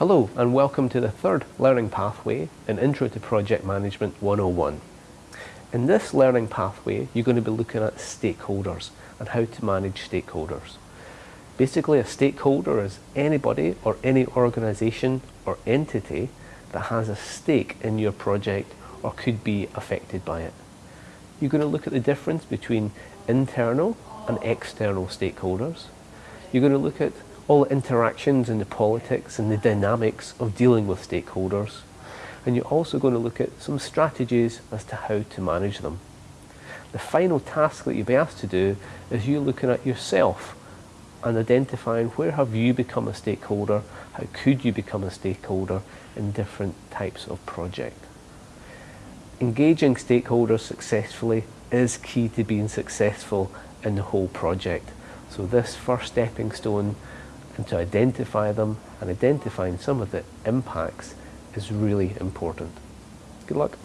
Hello and welcome to the third learning pathway in Intro to Project Management 101. In this learning pathway you're going to be looking at stakeholders and how to manage stakeholders. Basically a stakeholder is anybody or any organisation or entity that has a stake in your project or could be affected by it. You're going to look at the difference between internal and external stakeholders. You're going to look at all the interactions and the politics and the dynamics of dealing with stakeholders. And you're also going to look at some strategies as to how to manage them. The final task that you'll be asked to do is you looking at yourself and identifying where have you become a stakeholder, how could you become a stakeholder in different types of project. Engaging stakeholders successfully is key to being successful in the whole project. So this first stepping stone and to identify them and identifying some of the impacts is really important. Good luck.